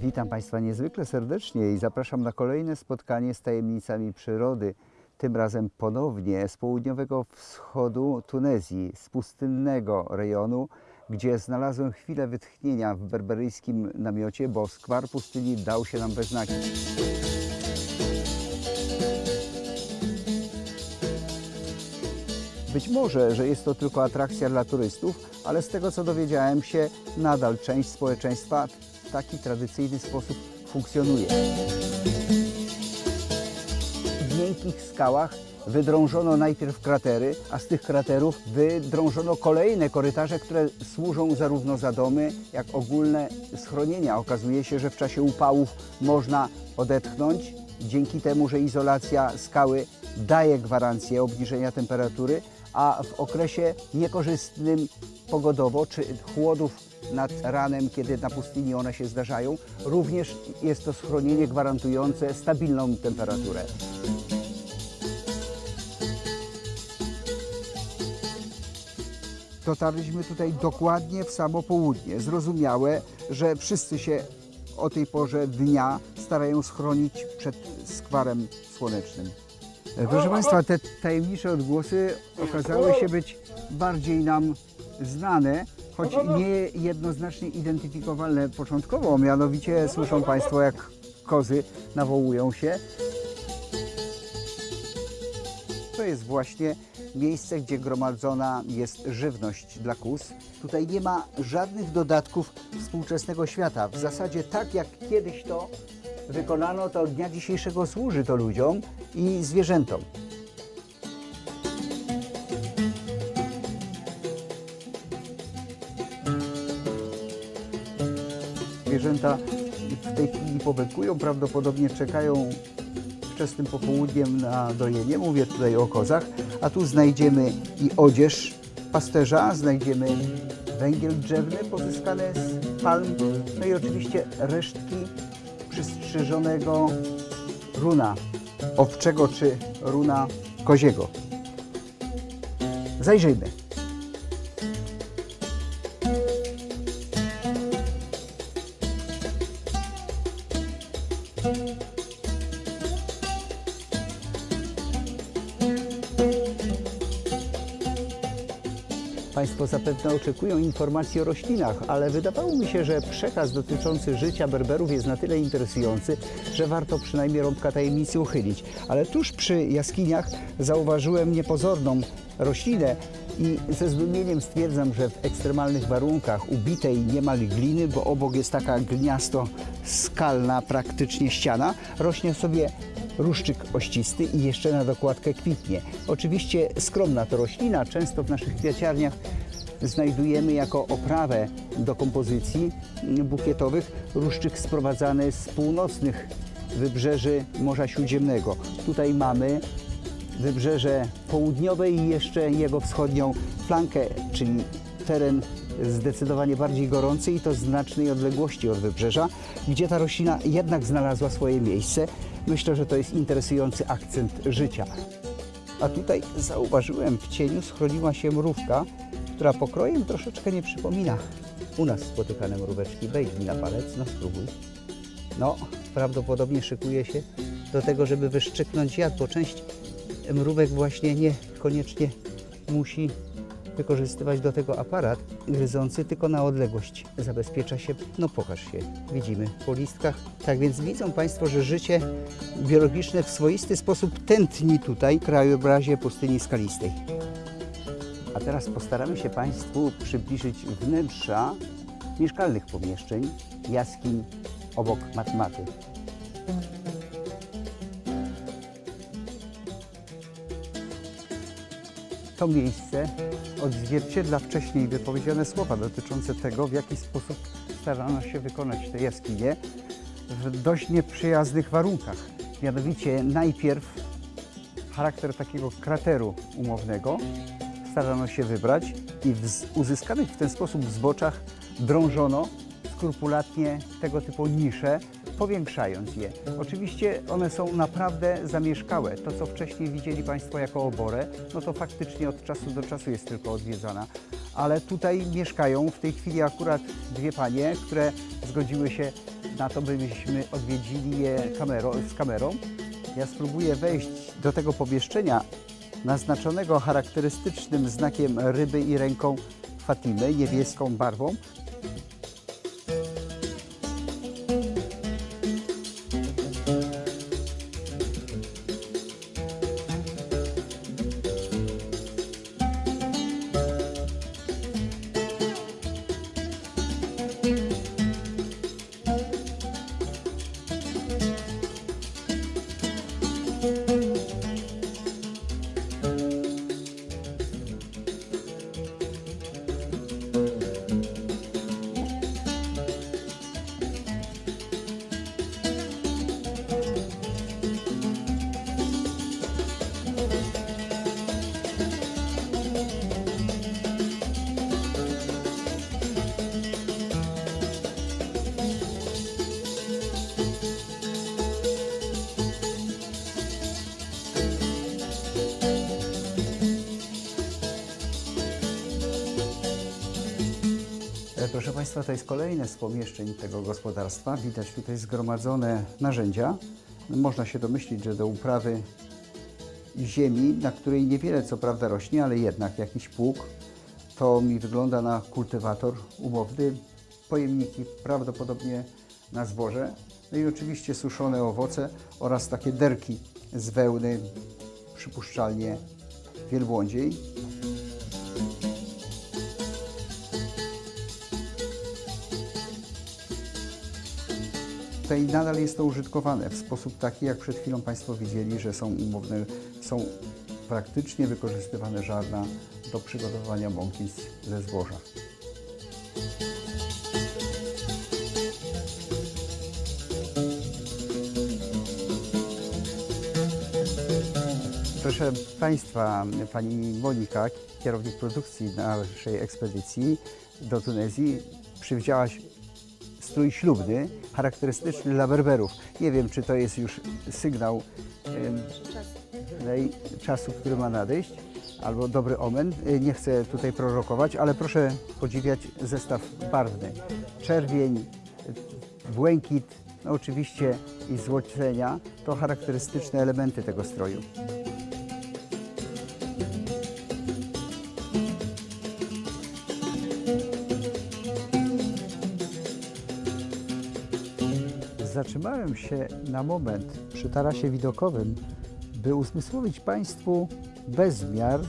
Witam Państwa niezwykle serdecznie i zapraszam na kolejne spotkanie z tajemnicami przyrody. Tym razem ponownie z południowego wschodu Tunezji, z pustynnego rejonu, gdzie znalazłem chwilę wytchnienia w berberyjskim namiocie, bo skwar pustyni dał się nam we znaki. Być może, że jest to tylko atrakcja dla turystów, ale z tego co dowiedziałem się, nadal część społeczeństwa w taki tradycyjny sposób funkcjonuje. W miękkich skałach wydrążono najpierw kratery, a z tych kraterów wydrążono kolejne korytarze, które służą zarówno za domy, jak ogólne schronienia. Okazuje się, że w czasie upałów można odetchnąć dzięki temu, że izolacja skały daje gwarancję obniżenia temperatury, a w okresie niekorzystnym pogodowo czy chłodów nad ranem, kiedy na pustyni one się zdarzają, również jest to schronienie gwarantujące stabilną temperaturę. Dotarliśmy tutaj dokładnie w samo południe. Zrozumiałe, że wszyscy się o tej porze dnia starają schronić przed skwarem słonecznym. Proszę Państwa, te tajemnicze odgłosy okazały się być bardziej nam znane, choć nie jednoznacznie identyfikowalne początkowo. Mianowicie słyszą Państwo, jak kozy nawołują się. To jest właśnie miejsce, gdzie gromadzona jest żywność dla kóz. Tutaj nie ma żadnych dodatków współczesnego świata. W zasadzie tak jak kiedyś to wykonano, to od dnia dzisiejszego służy to ludziom i zwierzętom. Zwierzęta w tej chwili powekują, prawdopodobnie czekają wczesnym popołudniem na dojenie. Mówię tutaj o kozach. A tu znajdziemy i odzież pasterza, znajdziemy węgiel drzewny pozyskany z palm, no i oczywiście resztki przystrzyżonego runa owczego czy runa koziego. Zajrzyjmy. Zapewne oczekują informacji o roślinach, ale wydawało mi się, że przekaz dotyczący życia berberów jest na tyle interesujący, że warto przynajmniej rąbka tajemnicy uchylić. Ale tuż przy jaskiniach zauważyłem niepozorną roślinę i ze zdumieniem stwierdzam, że w ekstremalnych warunkach ubitej niemal gliny, bo obok jest taka gliniasto skalna praktycznie ściana, rośnie sobie ruszczyk ościsty i jeszcze na dokładkę kwitnie. Oczywiście skromna to roślina, często w naszych kwiaciarniach znajdujemy jako oprawę do kompozycji bukietowych ruszczyk sprowadzany z północnych wybrzeży Morza Śródziemnego. Tutaj mamy wybrzeże południowe i jeszcze jego wschodnią flankę, czyli teren zdecydowanie bardziej gorący i to znacznej odległości od wybrzeża, gdzie ta roślina jednak znalazła swoje miejsce. Myślę, że to jest interesujący akcent życia. A tutaj zauważyłem, w cieniu schroniła się mrówka, która pokrojem troszeczkę nie przypomina u nas spotykane mróweczki. Wejdź mi na palec, no spróbuj. No, prawdopodobnie szykuje się do tego, żeby wyszczyknąć jad, bo część mrówek właśnie niekoniecznie musi wykorzystywać do tego aparat gryzący, tylko na odległość zabezpiecza się. No pokaż się, widzimy po listkach. Tak więc widzą Państwo, że życie biologiczne w swoisty sposób tętni tutaj w krajobrazie pustyni skalistej. A teraz postaramy się Państwu przybliżyć wnętrza mieszkalnych pomieszczeń, jaskiń obok matmaty. To miejsce odzwierciedla wcześniej wypowiedziane słowa dotyczące tego, w jaki sposób starano się wykonać te jaskinie w dość nieprzyjaznych warunkach. Mianowicie najpierw charakter takiego krateru umownego starano się wybrać i w uzyskanych w ten sposób zboczach drążono skrupulatnie tego typu nisze, powiększając je. Oczywiście one są naprawdę zamieszkałe. To, co wcześniej widzieli Państwo jako oborę, no to faktycznie od czasu do czasu jest tylko odwiedzana. Ale tutaj mieszkają w tej chwili akurat dwie panie, które zgodziły się na to, byśmy odwiedzili je kamero, z kamerą. Ja spróbuję wejść do tego pomieszczenia naznaczonego charakterystycznym znakiem ryby i ręką Fatimy, niebieską barwą. Państwa, to jest kolejne z pomieszczeń tego gospodarstwa. Widać tutaj zgromadzone narzędzia. Można się domyślić, że do uprawy ziemi, na której niewiele co prawda rośnie, ale jednak jakiś pług. To mi wygląda na kultywator umowny, pojemniki prawdopodobnie na zboże. No i oczywiście suszone owoce oraz takie derki z wełny, przypuszczalnie wielbłądziej. Tutaj nadal jest to użytkowane w sposób taki, jak przed chwilą Państwo widzieli, że są umowne, są praktycznie wykorzystywane żarna do przygotowania mąki ze zboża. Proszę Państwa, Pani Monika, kierownik produkcji naszej ekspedycji do Tunezji, przywdziałaś strój ślubny, charakterystyczny dla berberów. Nie wiem, czy to jest już sygnał tej czasu, który ma nadejść, albo dobry omen. Y, Nie chcę tutaj prorokować, ale proszę podziwiać zestaw barwny. Czerwień, błękit, no oczywiście i złocenia to charakterystyczne elementy tego stroju. Zatrzymałem się na moment przy tarasie widokowym, by uzmysłowić Państwu bezmiar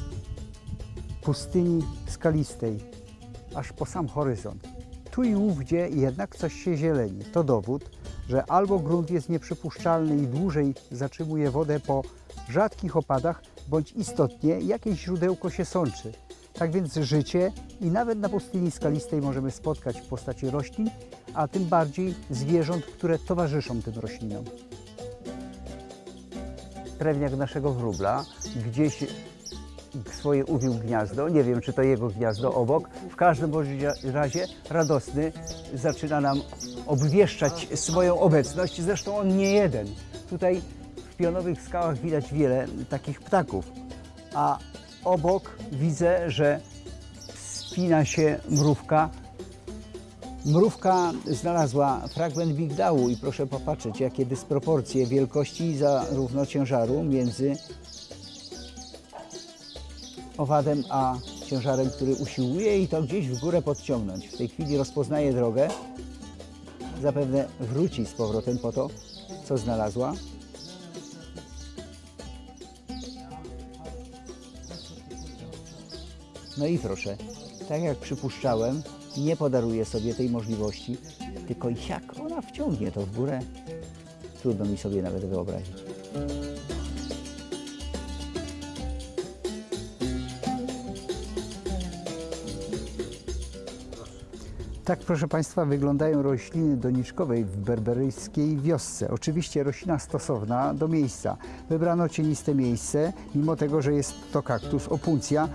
pustyni skalistej, aż po sam horyzont. Tu i ówdzie jednak coś się zieleni. To dowód, że albo grunt jest nieprzypuszczalny i dłużej zatrzymuje wodę po rzadkich opadach, bądź istotnie jakieś źródełko się sączy. Tak więc życie i nawet na pustyni skalistej możemy spotkać w postaci roślin, a tym bardziej zwierząt, które towarzyszą tym roślinom. Krewniak naszego wróbla gdzieś swoje uwił gniazdo. Nie wiem, czy to jego gniazdo obok. W każdym razie radosny zaczyna nam obwieszczać swoją obecność. Zresztą on nie jeden. Tutaj w pionowych skałach widać wiele takich ptaków. A obok widzę, że spina się mrówka. Mrówka znalazła fragment migdału i proszę popatrzeć, jakie dysproporcje wielkości zarówno ciężaru między owadem a ciężarem, który usiłuje i to gdzieś w górę podciągnąć. W tej chwili rozpoznaje drogę. Zapewne wróci z powrotem po to, co znalazła. No i proszę, tak jak przypuszczałem, nie podaruje sobie tej możliwości, tylko jak ona wciągnie to w górę, trudno mi sobie nawet wyobrazić. Tak, proszę Państwa, wyglądają rośliny doniczkowej w berberyjskiej wiosce. Oczywiście roślina stosowna do miejsca. Wybrano cieniste miejsce, mimo tego, że jest to kaktus opuncja.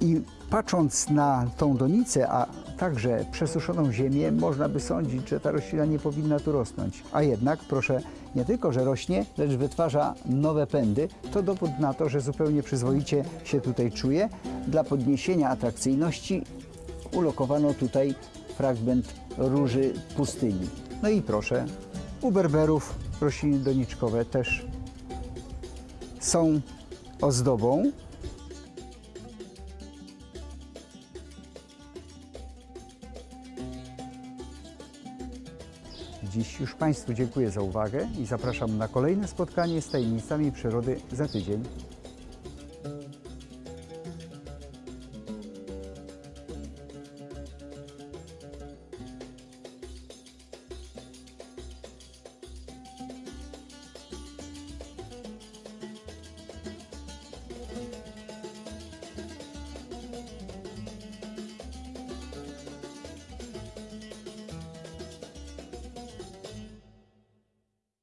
I patrząc na tą donicę, a także przesuszoną ziemię, można by sądzić, że ta roślina nie powinna tu rosnąć. A jednak, proszę, nie tylko, że rośnie, lecz wytwarza nowe pędy. To dowód na to, że zupełnie przyzwoicie się tutaj czuje. Dla podniesienia atrakcyjności ulokowano tutaj fragment róży pustyni. No i proszę, u berberów rośliny doniczkowe też są ozdobą. Dziś już Państwu dziękuję za uwagę i zapraszam na kolejne spotkanie z tajemnicami przyrody za tydzień.